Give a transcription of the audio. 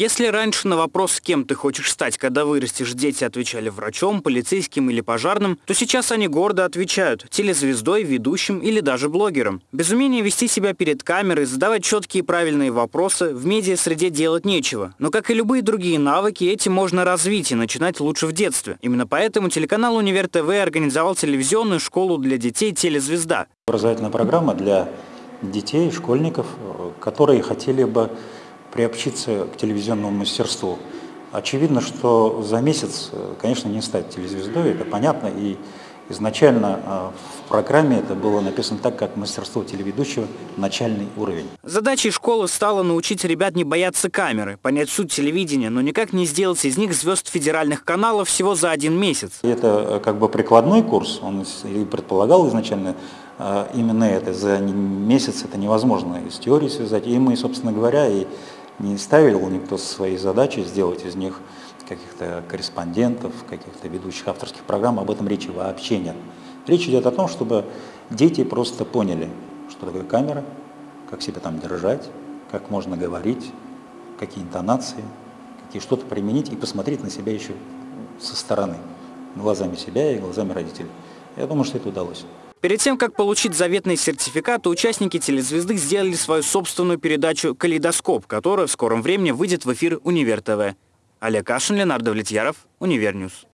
Если раньше на вопрос, кем ты хочешь стать, когда вырастешь, дети отвечали врачом, полицейским или пожарным, то сейчас они гордо отвечают – телезвездой, ведущим или даже блогером. Без умения вести себя перед камерой, задавать четкие и правильные вопросы, в медиа-среде делать нечего. Но, как и любые другие навыки, эти можно развить и начинать лучше в детстве. Именно поэтому телеканал «Универ ТВ» организовал телевизионную школу для детей «Телезвезда». Образовательная программа для детей, школьников, которые хотели бы приобщиться к телевизионному мастерству. Очевидно, что за месяц, конечно, не стать телезвездой, это понятно, и изначально а, в программе это было написано так, как мастерство телеведущего начальный уровень. Задачей школы стало научить ребят не бояться камеры, понять суть телевидения, но никак не сделать из них звезд федеральных каналов всего за один месяц. Это э, как бы прикладной курс, он и предполагал изначально э, именно это. За месяц это невозможно из теории связать. И мы, собственно говоря, и не ставил никто своей задачей сделать из них каких-то корреспондентов, каких-то ведущих авторских программ, об этом речи вообще нет. Речь идет о том, чтобы дети просто поняли, что такое камера, как себя там держать, как можно говорить, какие интонации, какие что-то применить и посмотреть на себя еще со стороны, глазами себя и глазами родителей. Я думаю, что это удалось. Перед тем, как получить заветный сертификат, участники телезвезды сделали свою собственную передачу «Калейдоскоп», которая в скором времени выйдет в эфир «Univer TV». Олег Кашин, Ленар Давлетьяров, Univer News.